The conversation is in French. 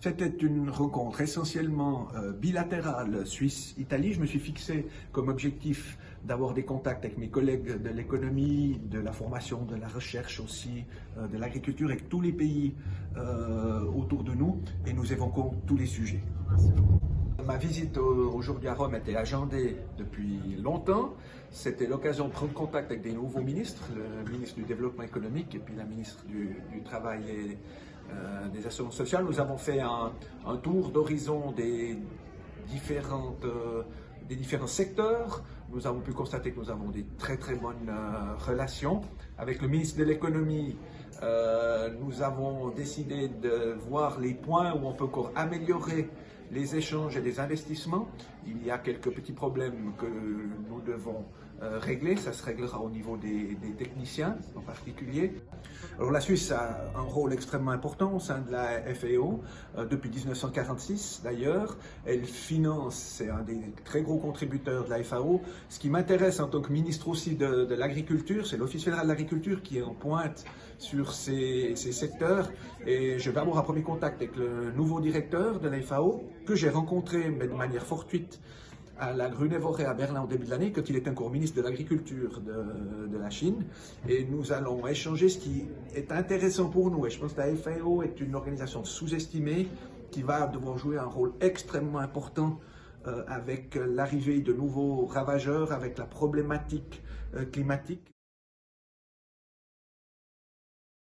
C'était une rencontre essentiellement euh, bilatérale Suisse-Italie. Je me suis fixé comme objectif d'avoir des contacts avec mes collègues de l'économie, de la formation, de la recherche aussi, euh, de l'agriculture, avec tous les pays euh, autour de nous et nous évoquons tous les sujets. Ma visite aujourd'hui à Rome était agendée depuis longtemps. C'était l'occasion de prendre contact avec des nouveaux ministres, le ministre du Développement économique et puis la ministre du, Travail et des Assurances sociales. Nous avons fait un, tour d'horizon des différentes euh, des différents secteurs. Nous avons pu constater que nous avons des très très bonnes euh, relations. Avec le ministre de l'économie, nous avons décidé de voir les points où on peut encore améliorer les échanges et les investissements. Il y a quelques petits problèmes que nous devons euh, régler. Ça se réglera au niveau des, techniciens en particulier. Alors la Suisse a un rôle extrêmement important au sein de la FAO euh, depuis 1946 d'ailleurs. Elle finance, c'est un des très gros contributeurs de la FAO. Ce qui m'intéresse en tant que ministre aussi de, l'agriculture, c'est l'Office fédéral de l'agriculture qui est en pointe sur ces, ces secteurs. Et je vais avoir un premier contact avec le nouveau directeur de la FAO que j'ai rencontré mais de manière fortuite à la Grunewald à Berlin au début de l'année, quand il est encore ministre de l'Agriculture de, de, la Chine. Et nous allons échanger ce qui est intéressant pour nous. Et je pense que la FAO est une organisation sous-estimée qui va devoir jouer un rôle extrêmement important avec l'arrivée de nouveaux ravageurs, avec la problématique euh, climatique.